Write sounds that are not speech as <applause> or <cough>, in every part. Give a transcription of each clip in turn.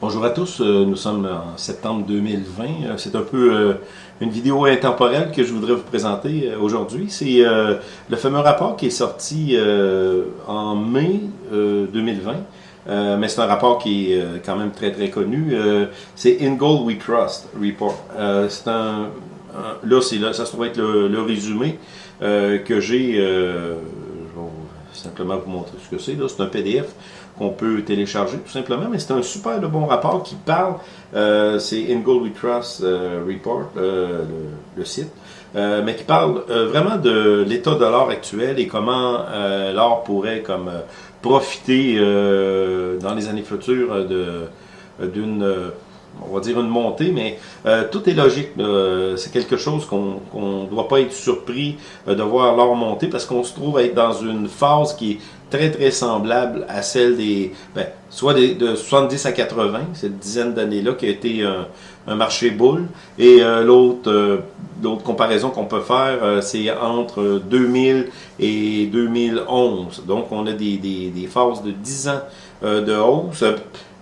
Bonjour à tous, euh, nous sommes en septembre 2020. Euh, c'est un peu euh, une vidéo intemporelle que je voudrais vous présenter aujourd'hui. C'est le fameux rapport qui est sorti en mai 2020. mais c'est un rapport qui est quand même très très connu. c'est In Gold We Trust Report. c'est un, là, là, ça se trouve être le, résumé que j'ai. je vais simplement vous montrer ce que c'est. C'est un PDF qu'on peut télécharger tout simplement, mais c'est un super de bon rapport qui parle, euh, c'est In Gold We Trust euh, Report, euh, le, site, mais qui parle vraiment de l'état de l'or actuel et comment l'or pourrait comme profiter dans les années futures d'une on va dire une montée, mais tout est logique. c'est quelque chose qu'on ne doit pas être surpris de voir l'or monter parce qu'on se trouve être dans une phase qui est très très semblable à celle des, ben, soit de 70 à 80, cette dizaine d'années-là qui a été un, marché boule, et euh, l'autre euh, comparaison qu'on peut faire, euh, c'est entre 2000 et 2011. Donc on a des, des, des phases de 10 ans de hausse.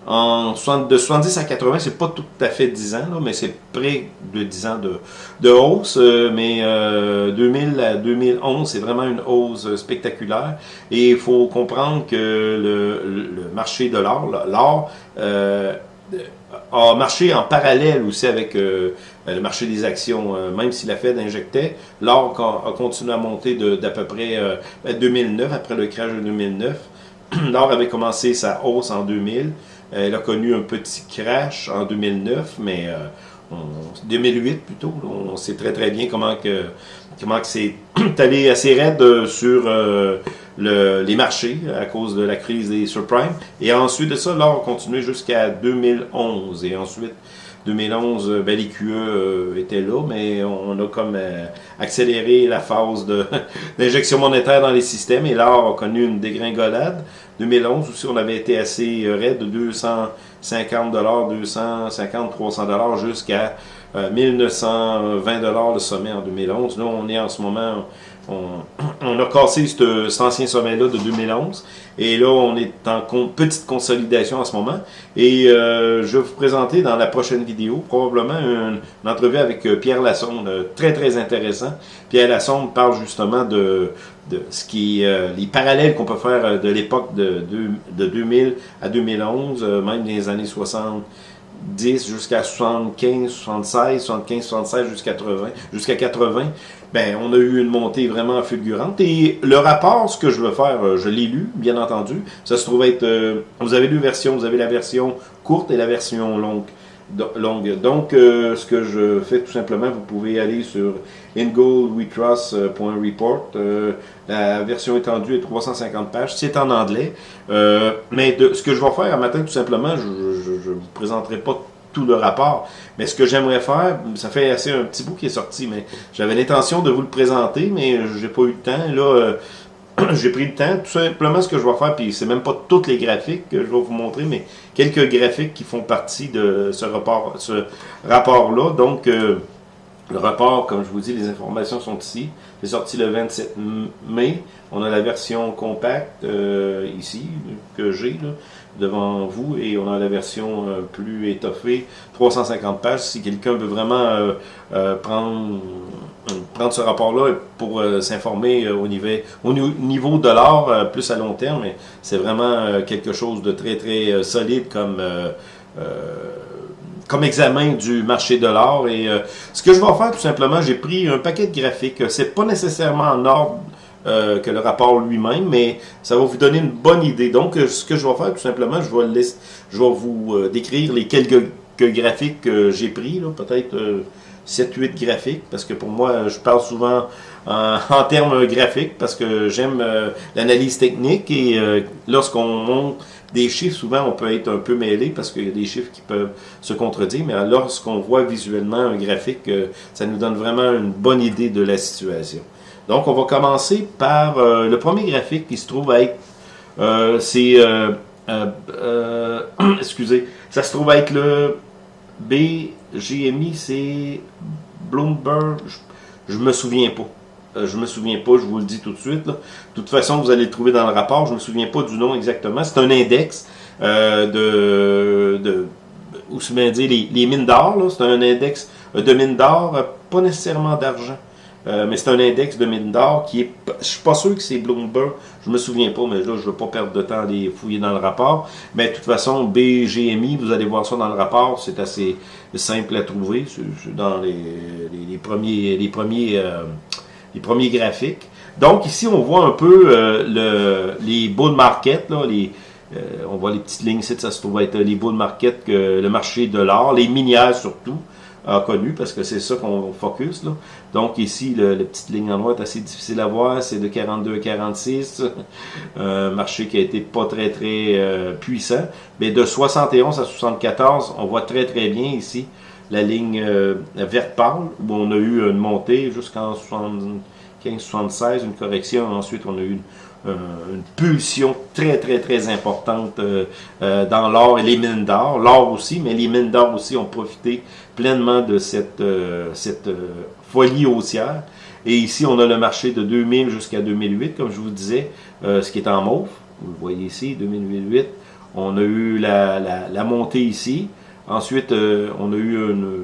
De 70 à 80, c'est pas tout à fait 10 ans, mais c'est près de 10 ans de, hausse. Euh, mais 2000 euh, à 2011, c'est vraiment une hausse spectaculaire. Et il faut comprendre que le, marché de l'or, l'or euh, a marché en parallèle aussi avec le marché des actions. même si la Fed injectait, l'or a, continué à monter d'à peu près 2009, après le crash de 2009. <clears throat> L'or avait commencé sa hausse en 2000. Elle a connu un petit crash en 2009, mais euh, 2008 plutôt. on sait très très bien comment que comment que c'est <clears throat> allé assez raide sur euh, le, les marchés à cause de la crise des subprimes. Et ensuite de ça, l'or a continué jusqu'à 2011. Et ensuite, 2011, euh, ben, les QE là, mais on a comme euh, accéléré la phase <laughs> d'injection monétaire dans les systèmes et l'or a connu une dégringolade. 2011 aussi, on avait été assez raide de 250 250, 300 jusqu'à 1920 le sommet en 2011. Là, on est en ce moment on, <clears throat> a cassé cet ancien sommet-là de 2011. Et là, on est en petite consolidation en ce moment. Et euh, je vais vous présenter dans la prochaine vidéo probablement une, entrevue avec euh, Pierre Lassonde, euh, très très intéressant. Pierre Lassonde parle justement de, ce qui les parallèles qu'on peut faire de l'époque de, de, 2000 à 2011, même des années 60 10 jusqu'à 75, 76, 75, 76 jusqu'à 80, jusqu'à 80, ben on a eu une montée vraiment fulgurante. Et le rapport, ce que je veux faire, euh, je l'ai lu, bien entendu. Ça se trouve être, euh, vous avez deux versions, vous avez la version courte et la version longue. longue. Donc, euh, ce que je fais tout simplement, vous pouvez aller sur ingoldwetrust.report. la version étendue est 350 pages. C'est en anglais. mais ce que je vais faire à matin, tout simplement, je ne vous présenterai pas tout le rapport. Mais ce que j'aimerais faire, ça fait assez un petit bout qui est sorti, mais j'avais l'intention de vous le présenter, mais j'ai pas eu le temps. Là, euh, <clears throat> j'ai pris le temps. Tout simplement, ce que je vais faire, puis c'est même pas toutes les graphiques que je vais vous montrer, mais quelques graphiques qui font partie de ce rapport, ce rapport-là. Donc, euh, le rapport, comme je vous dis, les informations sont ici. C'est sorti le 27 mai. On a la version compacte euh, ici, que j'ai devant vous, et on a la version euh, plus étoffée, 350 pages. Si quelqu'un veut vraiment euh, prendre, prendre ce rapport-là pour s'informer au niveau, au niveau de l'art, plus à long terme, c'est vraiment quelque chose de très très solide comme comme examen du marché de l'or. Et euh, ce que je vais faire, tout simplement, j'ai pris un paquet de graphiques. C'est pas nécessairement en ordre euh, que le rapport lui-même, mais ça va vous donner une bonne idée. Donc, euh, ce que je vais faire, tout simplement, je vais, je vais vous décrire les quelques graphiques que j'ai pris, peut-être 7-8 graphiques, parce que pour moi, je parle souvent en, <laughs> en termes graphiques, parce que j'aime l'analyse technique, et lorsqu'on monte des chiffres, souvent, on peut être un peu mêlé parce qu'il y a des chiffres qui peuvent se contredire, mais lorsqu'on voit visuellement un graphique, euh, ça nous donne vraiment une bonne idée de la situation. Donc, on va commencer par euh, le premier graphique qui se trouve être, euh, c'est, <clears throat> excusez, ça se trouve être le BGMI, c'est Bloomberg, je, je me souviens pas. Euh, je me souviens pas, je vous le dis tout de suite. De toute façon, vous allez le trouver dans le rapport. Je me souviens pas du nom exactement. C'est un index euh, de, ou bien dire les mines d'or, c'est un index de mines d'or, pas nécessairement d'argent. Euh, mais c'est un index de mine d'or qui est. Je suis pas sûr que c'est Bloomberg. Je me souviens pas, mais là, je veux pas perdre de temps à les fouiller dans le rapport. Mais de toute façon, BGMI, vous allez voir ça dans le rapport. C'est assez simple à trouver. Dans les, premiers, les premiers, euh, les premiers graphiques. Donc ici, on voit un peu euh, le, les bull market, là, les, on voit les petites lignes ici, ça se trouve être les bull market, que le marché de l'or, les minières surtout a connu, parce que c'est ça qu'on focus. Là. Donc ici, le, la petite ligne en droite assez difficile à voir, c'est de 42 à 46, <laughs> un marché qui a été pas très très euh, puissant, mais de 71 à 74, on voit très très bien ici la ligne euh, verte pâle, où on a eu une montée jusqu'en 75-76, une correction, ensuite on a eu une, une pulsion très, très, très importante euh, euh, dans l'or et les mines d'or. L'or aussi, mais les mines d'or aussi ont profité pleinement de cette, euh, cette folie haussière. Et ici, on a le marché de 2000 jusqu'à 2008, comme je vous disais, ce qui est en mauve. Vous le voyez ici, 2008. On a eu la, la, la montée ici. Ensuite, on a eu une,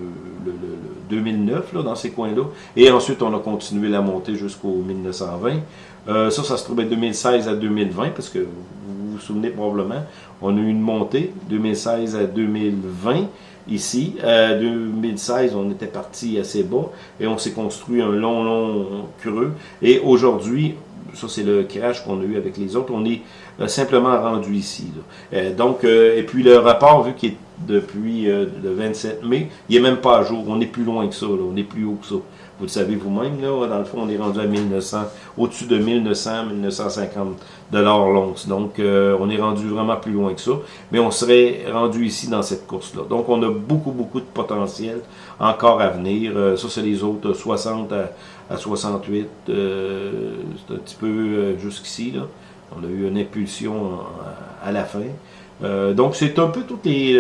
le, 2009 là, dans ces coins-là. Et ensuite, on a continué la montée jusqu'au 1920. Euh, ça, ça se trouvait 2016 à 2020, parce que vous vous souvenez probablement, on a eu une montée 2016 à 2020 ici. Euh, 2016, on était parti assez bas et on s'est construit un long, long creux. Et aujourd'hui, ça c'est le crash qu'on a eu avec les autres, on est euh, simplement rendu ici. Euh, donc, et puis le rapport, vu qu'il est depuis le 27 mai, il n'est même pas à jour. On est plus loin que ça, on est plus haut que ça. Vous le savez vous-même, là, dans le fond, on est rendu à 1900, au-dessus de 1900, 1950 dollars l'once. Donc, euh, on est rendu vraiment plus loin que ça. Mais on serait rendu ici dans cette course-là. Donc, on a beaucoup, beaucoup de potentiel encore à venir. Euh, ça, c'est les autres 60 à, 68. Euh, c'est un petit peu jusqu'ici, là. On a eu une impulsion à la fin. donc, c'est un peu toutes les...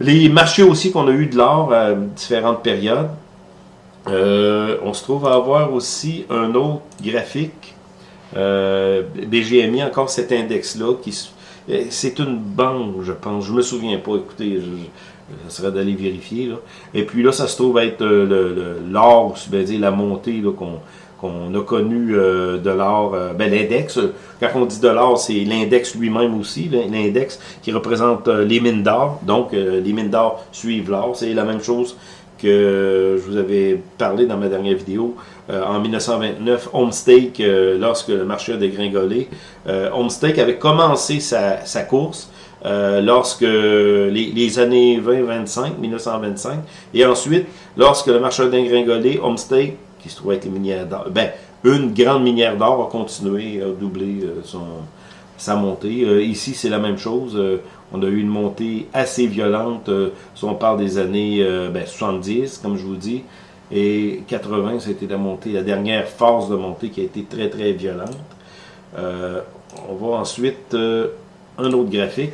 les marchés aussi qu'on a eu de l'or à différentes périodes. Euh, on se trouve à avoir aussi un autre graphique. Euh, BGMI, encore cet index-là, qui euh, c'est une banque, je pense. Je me souviens pas, écoutez, ça serait d'aller vérifier. Et puis là, ça se trouve être l'or, dire la montée qu'on a connu de l'or, ben, l'index, quand on dit de l'or, c'est l'index lui-même aussi, l'index qui représente les mines d'or, donc les mines d'or suivent l'or, c'est la même chose que je vous avais parlé dans ma dernière vidéo. Euh, en 1929, Homestake, euh, lorsque le marché a dégringolé, euh, Homestake avait commencé sa, sa course euh, lorsque les, années 20-25, 1925, et ensuite, lorsque le marché a dégringolé, Homestake, qui se trouvait être les minières d'or, ben, une grande minière d'or a continué à doubler son, sa montée. ici, c'est la même chose. On a eu une montée assez violente, euh, si on parle des années 70, euh, ben, comme je vous dis, et 80, c'était la montée, la dernière phase de montée qui a été très très violente. Euh, on voit ensuite un autre graphique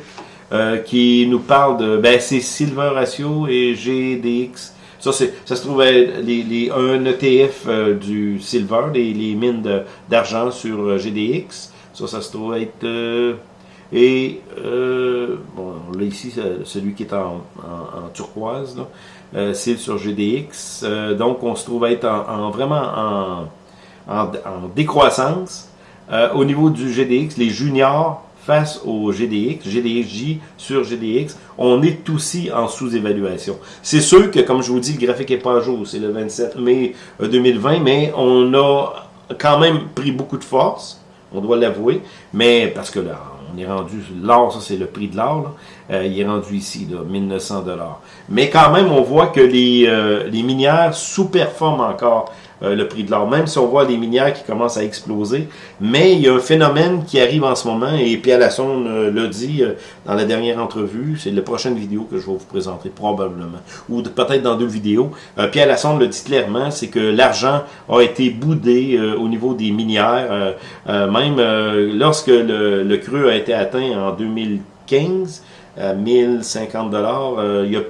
qui nous parle de, ben c'est Silver Ratio et GDX. Ça, ça se trouve être les, un ETF du Silver, les, les mines d'argent sur GDX. Ça, ça se trouve être et, euh, bon, là ici, celui qui est en, turquoise, euh, c'est sur GDX. Euh, donc, on se trouve être en, vraiment en, décroissance. au niveau du GDX, les juniors face au GDX, GDXJ sur GDX, on est aussi en sous-évaluation. C'est sûr que, comme je vous dis, le graphique n'est pas à jour, c'est le 27 mai 2020, mais on a quand même pris beaucoup de force, on doit l'avouer, mais parce que là, on est rendu, l'or, ça c'est le prix de l'or, euh, il est rendu ici, là, 1900 dollars. Mais quand même, on voit que les, euh, les minières sous-performent encore euh, le prix de l'or, même si on voit les minières qui commencent à exploser. Mais il y a un phénomène qui arrive en ce moment, et Pierre Lassonde euh, l'a dit euh, dans la dernière entrevue, c'est la prochaine vidéo que je vais vous présenter probablement, ou peut-être dans deux vidéos. Pierre Lassonde le dit clairement, c'est que l'argent a été boudé au niveau des minières, même lorsque le, creux a été atteint en 2015, à 1050 dollars, il y a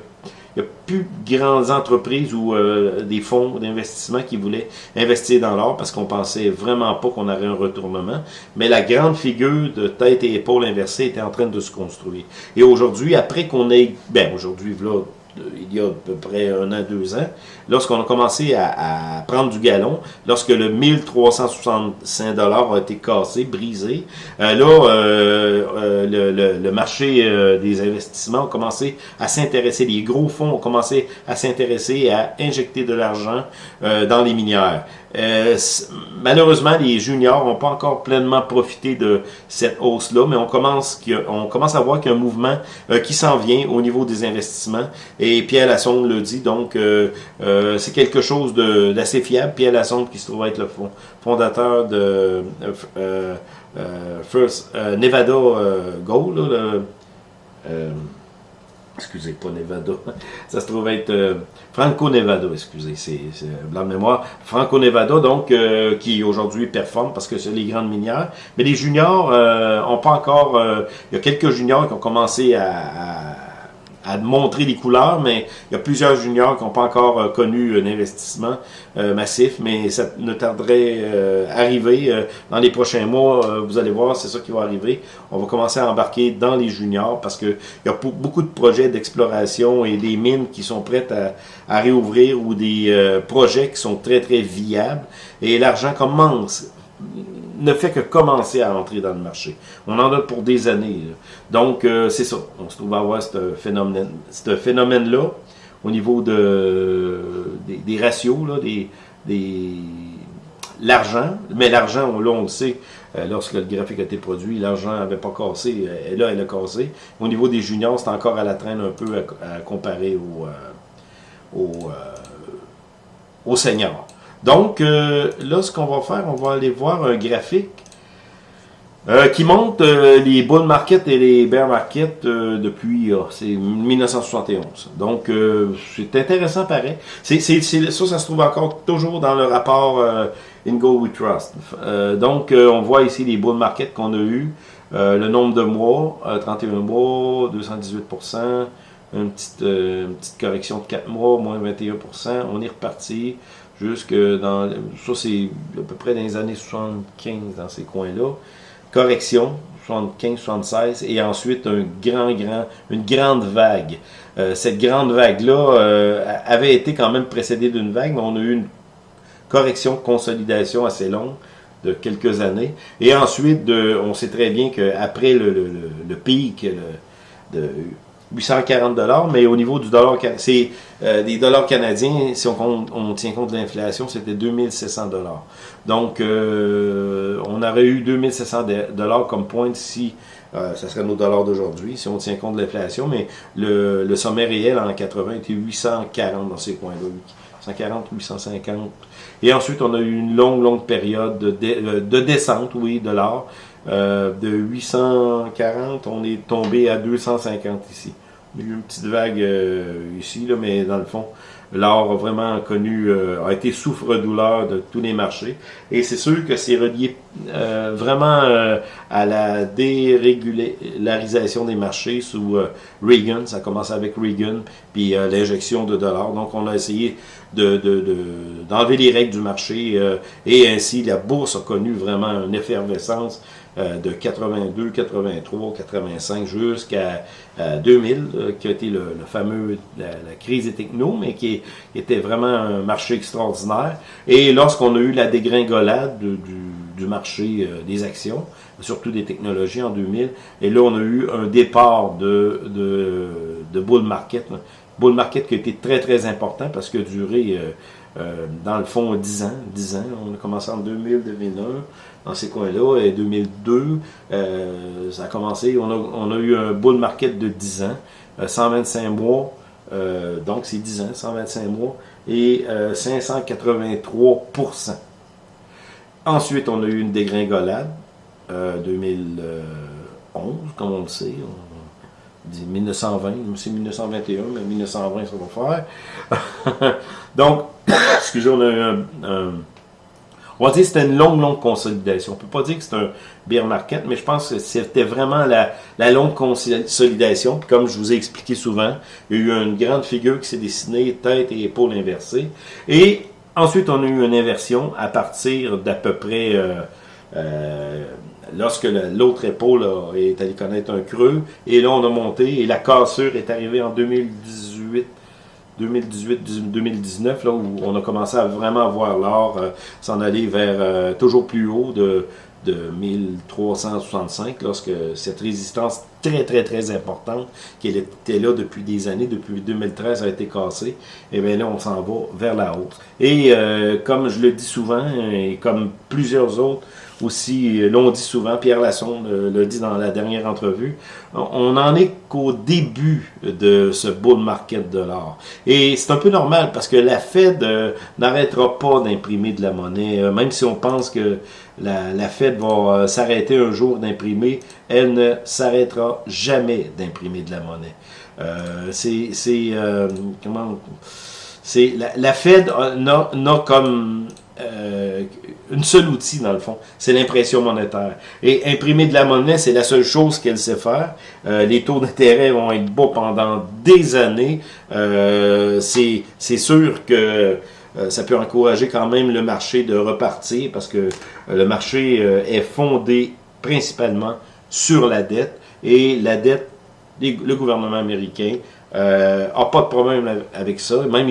il n'y a plus de grandes entreprises ou euh, des fonds d'investissement qui voulaient investir dans l'or parce qu'on pensait vraiment pas qu'on aurait un retournement. Mais la grande figure de tête et épaule inversée était en train de se construire. Et aujourd'hui, après qu'on ait, ben aujourd'hui, là, il y a à peu près un an, deux ans, lorsqu'on a commencé à, prendre du galon, lorsque le 1365 dollars a été cassé, brisé, euh, là, euh, euh, le, marché des investissements a commencé à s'intéresser, les gros fonds ont commencé à s'intéresser à injecter de l'argent dans les minières. Euh, malheureusement, les juniors n'ont pas encore pleinement profité de cette hausse-là, mais on commence, on commence à voir qu'il y a un mouvement euh, qui s'en vient au niveau des investissements. Et Pierre Lassonde le dit, donc euh, c'est quelque chose d'assez fiable. Pierre Lassonde qui se trouve être le fondateur de First Nevada Gold, excusez, pas Nevada, <laughs> ça se trouve être euh, Franco-Nevada, excusez, c'est blanc de mémoire, Franco-Nevada, donc, euh, qui aujourd'hui performe parce que c'est les grandes minières, mais les juniors euh, ont pas encore, il y a quelques juniors qui ont commencé à montrer les couleurs, mais il y a plusieurs juniors qui n'ont pas encore euh, connu un investissement euh, massif, mais ça ne tarderait euh, arriver dans les prochains mois. vous allez voir, c'est ça qui va arriver. On va commencer à embarquer dans les juniors parce qu'il y a beaucoup de projets d'exploration et des mines qui sont prêtes à, à réouvrir ou des projets qui sont très très viables et l'argent commence ne fait que commencer à entrer dans le marché. On en a pour des années. Donc, euh, c'est ça. On se trouve à avoir ce phénomène-là phénomène au niveau de, des, ratios, des, des l'argent. Mais l'argent, là, on le sait, euh, lorsque le graphique a été produit, l'argent n'avait pas cassé. Et là, elle a cassé. Au niveau des juniors, c'est encore à la traîne un peu à, comparer au, euh, au, au senior. Donc, euh, là, ce qu'on va faire, on va aller voir un graphique euh, qui montre euh, les bull market et les bear market depuis c'est 1971. Donc, c'est intéressant pareil. Ça, ça se trouve encore toujours dans le rapport In Go We Trust. donc, on voit ici les bull market qu'on a eu. le nombre de mois, 31 mois, 218%, une petite, une petite correction de 4 mois, moins 21%. On est reparti jusque dans, ça c'est à peu près dans les années 75 dans ces coins-là. Correction, 75, 76, et ensuite un grand, grand, une grande vague. Euh, cette grande vague-là euh, avait été quand même précédée d'une vague, mais on a eu une correction, consolidation assez longue de quelques années. Et ensuite, on sait très bien qu'après le, le, le, pic de 840 dollars, mais au niveau du dollar, c'est euh, des dollars canadiens, si on, on tient compte de l'inflation, c'était 2700 dollars. Donc, euh, on aurait eu 2700 dollars comme pointe si euh, ça serait nos dollars d'aujourd'hui, si on tient compte de l'inflation, mais le, le, sommet réel en 80 était 840 dans ces coins-là. 140, 850. Et ensuite, on a eu une longue, longue période de, de descente, oui, de l'or. Euh, de 840, on est tombé à 250 ici. Il y a eu une petite vague euh, ici, là, mais dans le fond, l'or a vraiment connu, euh, a été souffre-douleur de tous les marchés. Et c'est sûr que c'est relié vraiment à la dérégularisation des marchés sous Reagan. Ça a commencé avec Reagan, puis l'injection de dollars. Donc on a essayé de, d'enlever les règles du marché et ainsi la bourse a connu vraiment une effervescence euh, de 82, 83, 85 jusqu'à 2000, euh, qui a été le, fameux, la, crise des technos, mais qui, était vraiment un marché extraordinaire. Et lorsqu'on a eu la dégringolade du, marché euh, des actions, surtout des technologies en 2000, et là on a eu un départ de, de, bull market, bull market qui a été très très important parce que duré dans le fond 10 ans, 10 ans, on a commencé en 2000, 2001, dans ces coins-là. Et 2002, euh, ça a commencé, on a, on a, eu un bull market de 10 ans, 125 euh, mois, euh, donc c'est 10 ans, 125 mois, et 583% Ensuite, on a eu une dégringolade, 2011, comme on le sait, on dit 1920, c'est 1921, mais 1920 ça va faire. <laughs> donc, <coughs> excusez, on a eu un on va dire que c'était une longue, longue consolidation. On peut pas dire que c'est un bear market, mais je pense que c'était vraiment la, longue consolidation. Puis comme je vous ai expliqué souvent, il y a eu une grande figure qui s'est dessinée, tête et épaules inversées. Et ensuite, on a eu une inversion à partir d'à peu près... Euh, euh, lorsque l'autre épaule est allé connaître un creux, et là on a monté, et la cassure est arrivée en 2018, 2018-2019, là où on a commencé à vraiment voir l'or euh, s'en aller vers euh, toujours plus haut de, de 1365, lorsque cette résistance très très très importante, qui était là depuis des années, depuis 2013, a été cassée, et bien là on s'en va vers la hausse. Et euh, comme je le dis souvent, et comme plusieurs autres, aussi, euh, l'on dit souvent, Pierre Lassonde euh, le dit dans la dernière entrevue, on n'en est qu'au début de ce bull market de l'or. Et c'est un peu normal parce que la Fed euh, n'arrêtera pas d'imprimer de la monnaie, même si on pense que la, la Fed va s'arrêter un jour d'imprimer, elle ne s'arrêtera jamais d'imprimer de la monnaie. Euh, c'est comment c'est la, la Fed n'a comme euh, une seule outil dans le fond, c'est l'impression monétaire. Et imprimer de la monnaie, c'est la seule chose qu'elle sait faire. Euh, les taux d'intérêt vont être bas pendant des années. Euh, c'est sûr que euh, ça peut encourager quand même le marché de repartir parce que le marché est fondé principalement sur la dette et la dette, le gouvernement américain euh, a pas de problème avec ça. Même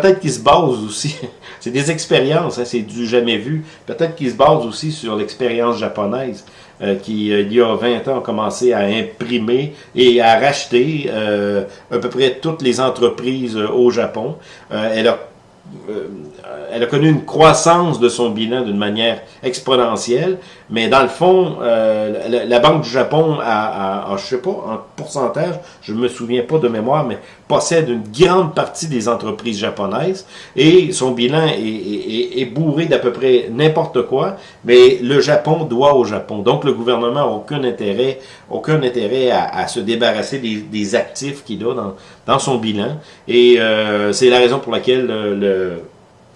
peut-être qu'il se base aussi <laughs> c'est des expériences, hein, c'est du jamais vu. Peut-être qu'ils se basent aussi sur l'expérience japonaise, euh, qui, euh, il y a 20 ans, a commencé à imprimer et à racheter euh, à peu près toutes les entreprises au Japon. elle a elle a connu une croissance de son bilan d'une manière exponentielle, mais dans le fond, euh, la, Banque du Japon a, a, je sais pas, en pourcentage, je me souviens pas de mémoire, mais possède une grande partie des entreprises japonaises et son bilan est, est, bourré d'à peu près n'importe quoi, mais le Japon doit au Japon. Donc le gouvernement n'a aucun intérêt, aucun intérêt à, se débarrasser des, actifs qu'il a dans, dans son bilan et euh, c'est la raison pour laquelle le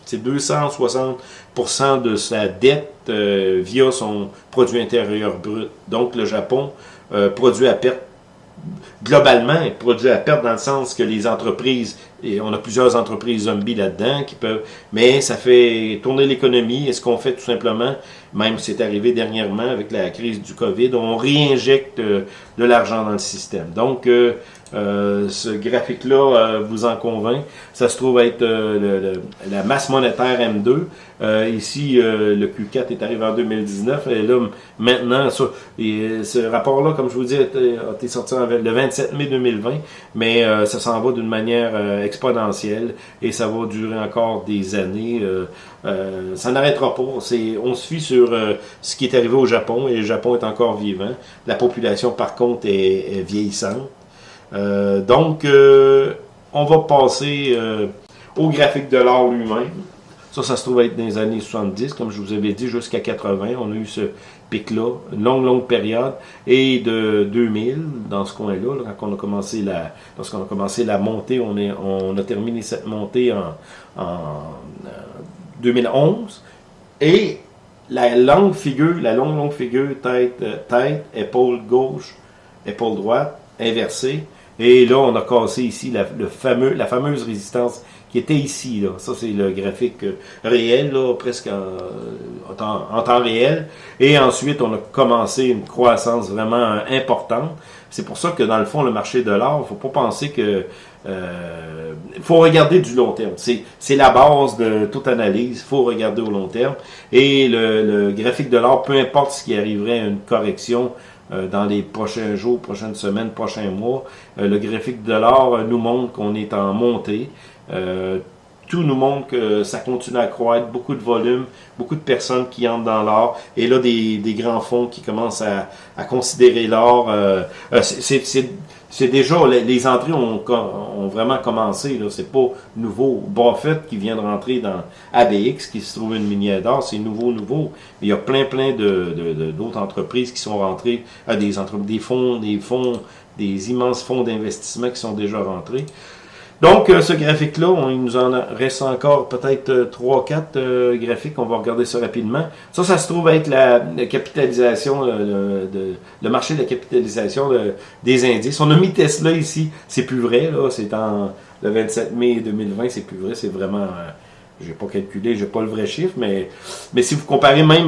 c'est 260% de sa dette euh, via son produit intérieur brut. Donc le Japon euh, produit à perte globalement, produit à perte dans le sens que les entreprises, et on a plusieurs entreprises zombies là-dedans qui peuvent, mais ça fait tourner l'économie. Et ce qu'on fait tout simplement, même c'est arrivé dernièrement avec la crise du COVID, on réinjecte euh, de l'argent dans le système. Donc, euh, ce graphique-là euh, vous en convainc. Ça se trouve être euh, la masse monétaire M2. ici, le Q4 est arrivé en 2019. Et là, maintenant, ce rapport-là, comme je vous dis, a été sorti le 27 mai 2020, mais ça s'en va d'une manière exponentielle et ça va durer encore des années. ça n'arrêtera pas. On se fie sur ce qui est arrivé au Japon et le Japon est encore vivant. La population, par contre, est vieillissante. Euh, donc, euh, on va passer euh, au graphique de l'or lui-même. Ça, ça se trouve être dans les années 70, comme je vous avais dit, jusqu'à 80. On a eu ce pic-là, une longue, longue période. Et de 2000, dans ce coin-là, a commencé la, lorsqu'on a commencé la montée, on, a terminé cette montée en, en 2011. Et la longue figure, la longue, longue figure, tête, tête, épaule gauche, épaule droite, inversée, et là, on a cassé ici la, la fameuse résistance qui était ici. Là. Ça, c'est le graphique euh, réel, là, presque en, temps, réel. Et ensuite, on a commencé une croissance vraiment importante. C'est pour ça que, dans le fond, le marché de il faut pas penser que... Euh, faut regarder du long terme. C'est la base de toute analyse. Faut regarder au long terme. Et le, le graphique de l'or, peu importe ce qui arriverait à une correction, euh, dans les prochains jours, prochaines semaines, prochains mois. Euh, le graphique de l'or euh, nous montre qu'on est en montée. Tout nous montre que ça continue à croître, beaucoup de volume, beaucoup de personnes qui entrent dans l'or, et là des, des, grands fonds qui commencent à, à considérer l'or. c'est c'est déjà, les, entrées ont, ont, vraiment commencé, c'est pas nouveau. Buffett qui vient de rentrer dans ABX, qui se trouve une minière d'or, c'est nouveau, nouveau. Il y a plein, plein de, d'autres entreprises qui sont rentrées, à des, des fonds, des fonds, des immenses fonds d'investissement qui sont déjà rentrés. Donc, ce graphique-là, il nous en reste encore peut-être 3-4 graphiques. On va regarder ça rapidement. Ça, ça se trouve être la, capitalisation, le, le, marché de la capitalisation des indices. On a mis Tesla ici. C'est plus vrai, là. C'est en le 27 mai 2020. C'est plus vrai. C'est vraiment j'ai pas calculé, j'ai pas le vrai chiffre, mais, mais si vous comparez même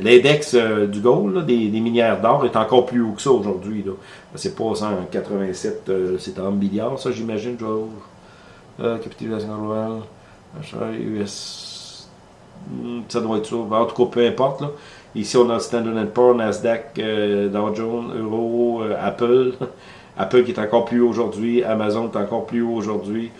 l'index euh, du gold, des, minières d'or, est encore plus haut que ça aujourd'hui. C'est pas 187, euh, c'est en milliards, ça j'imagine, euh, capitalisation globale, US, hmm, ça doit être ça. En tout cas, peu importe. Ici, on a Standard Poor's, Nasdaq, Dow Jones, Euro, Apple. <laughs> Apple qui est encore plus haut aujourd'hui, Amazon est encore plus haut aujourd'hui.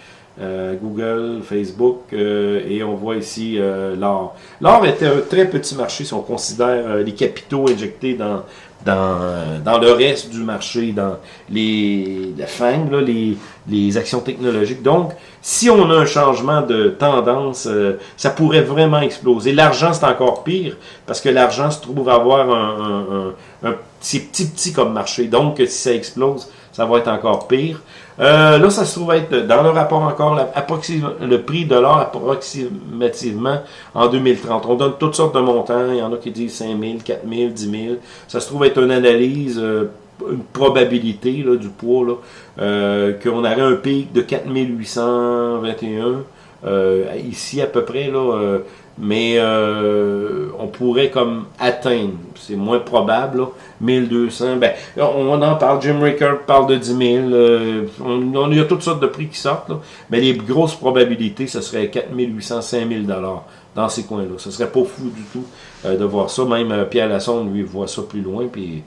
Euh, Google, Facebook, euh, et on voit ici euh, l'or. L'or était un très petit marché si on considère les capitaux injectés dans, dans, dans le reste du marché, dans les la FANG, les, les actions technologiques. Donc, si on a un changement de tendance, ça pourrait vraiment exploser. L'argent, c'est encore pire, parce que l'argent se trouve avoir un, un, un, petit, petit comme marché. Donc, si ça explose, ça va être encore pire. Euh, là, ça se trouve être dans le rapport encore le prix de l'or approximativement en 2030. On donne toutes sortes de montants. Il y en a qui disent 5 000, 4 000, 10 000. Ça se trouve être une analyse, euh, une probabilité là, du poids, là, euh, qu'on aurait un pic de 4 821 ici à peu près. là mais euh, on pourrait comme atteindre, c'est moins probable, là, 1200, ben, on en parle, Jim Ricker parle de 10 000, euh, on, il y a toutes sortes de prix qui sortent, là, mais les grosses probabilités, ce serait 4 800, 5 000 dollars dans ces coins-là. Ce serait pas fou du tout euh, de voir ça, même Pierre Lassonde, lui, voit ça plus loin, puis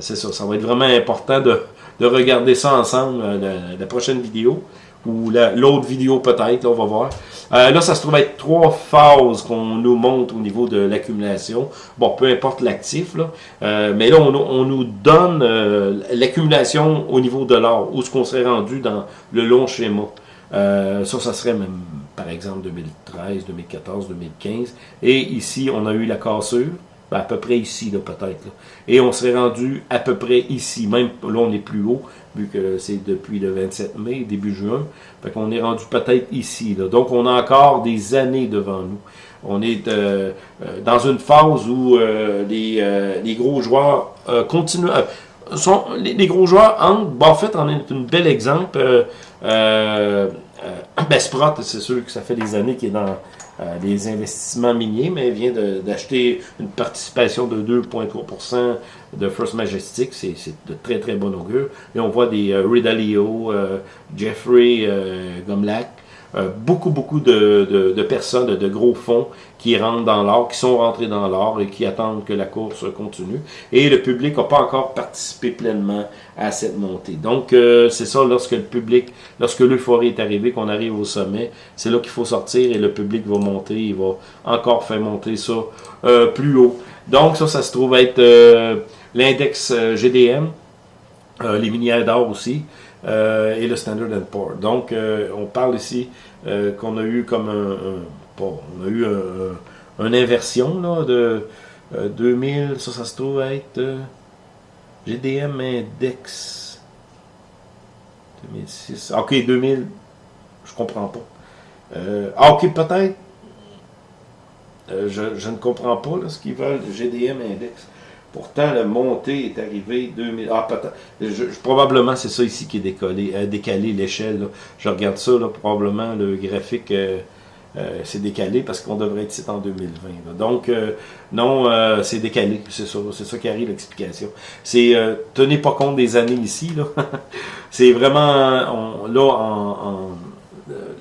c'est ça, ça va être vraiment important de, de regarder ça ensemble, la prochaine vidéo ou l'autre vidéo peut-être, on va voir. Euh, là, ça se trouve être trois phases qu'on nous montre au niveau de l'accumulation. Bon, peu importe l'actif, là. Euh, mais là, on, nous donne euh, l'accumulation au niveau de l'or, où ce qu'on serait rendu dans le long schéma. ça, ça serait même, par exemple, 2013, 2014, 2015. Et ici, on a eu la cassure. À peu près ici, peut-être. Et on serait rendu à peu près ici. Même là, on est plus haut, vu que c'est depuis le 27 mai, début juin. Fait qu'on est rendu peut-être ici. Là. Donc, on a encore des années devant nous. On est euh, euh, dans une phase où euh, les, les, gros joueurs continuent... sont, les, gros joueurs entrent. Buffett en est un bel exemple. Euh, <coughs> ben, c'est sûr que ça fait des années qu'il est dans euh, des investissements miniers, mais vient d'acheter une participation de 2,3% de First Majestic. C'est de très très bon augure. Et on voit des euh, Ridalio, euh, Jeffrey Gomlak, euh, beaucoup, beaucoup de, de, personnes, de, gros fonds qui rentrent dans l'or, qui sont rentrés dans l'or et qui attendent que la course continue. Et le public n'a pas encore participé pleinement à cette montée. Donc, euh, c'est ça, lorsque le public, lorsque l'euphorie est arrivée, qu'on arrive au sommet, c'est là qu'il faut sortir et le public va monter, il va encore faire monter ça euh, plus haut. Donc, ça, ça se trouve être l'index GDM, les minières d'or aussi. Euh, et le Standard Poor's. Donc, euh, on parle ici euh, qu'on a eu comme un, on a eu un, une inversion là, de 2000, ça, ça se trouve être GDM Index 2006. Ok, 2000, je comprends pas. ah, ok, peut-être. Je, ne comprends pas ce qu'ils veulent, GDM Index. Pourtant, la montée est arrivée 2000. Ah, peut-être. probablement, c'est ça ici qui est décollé, euh, décalé l'échelle. Je regarde ça, là, probablement le graphique euh, euh c'est décalé parce qu'on devrait être ici en 2020. Donc, euh, non, c'est décalé. C'est ça, c'est ça qui arrive l'explication. C'est tenez pas compte des années ici. là. <laughs> c'est vraiment là en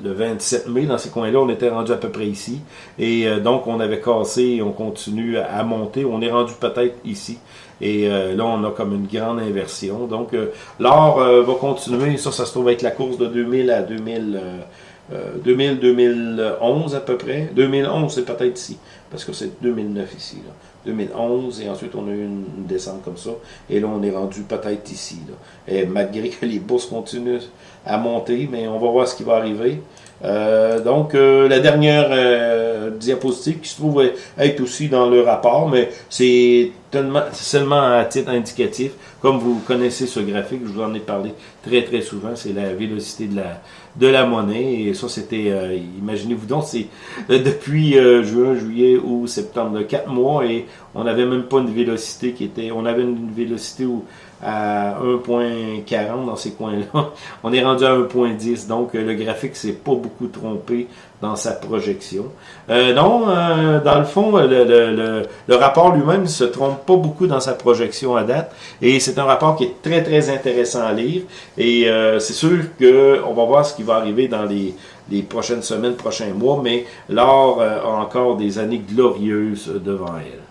le 27 mai, dans ces coins-là, on était rendu à peu près ici. Et euh, donc, on avait cassé on continue à monter. On est rendu peut-être ici. Et euh, là, on a comme une grande inversion. Donc, euh, l'or va continuer. Ça, ça se trouve être la course de 2000 à 2000... 2000-2011 à peu près. 2011, c'est peut-être ici, parce que c'est 2009 ici. 2011, et ensuite on a eu une, descente comme ça, et là on est rendu peut-être ici. Et malgré que les bourses continuent à monter, mais on va voir ce qui va arriver. Euh, donc, euh, la dernière euh, diapositive qui se trouve être aussi dans le rapport, mais c'est seulement à titre indicatif. Comme vous connaissez ce graphique, je vous en ai parlé très très souvent, c'est la vélocité de la, de la monnaie. Et ça, c'était, imaginez-vous donc, c'est depuis juin, juillet ou septembre, quatre mois, et on n'avait même pas une vélocité qui était, on avait une vélocité où à 1.40 dans ces coins-là. <laughs> On est rendu à 1.10, donc euh, le graphique s'est pas beaucoup trompé dans sa projection. Euh, non, euh, dans le fond, le, rapport lui-même se trompe pas beaucoup dans sa projection à date, et c'est un rapport qui est très très intéressant à lire, et c'est sûr qu'on va voir ce qui va arriver dans les, les prochaines semaines, prochains mois, mais l'or a encore des années glorieuses devant elle.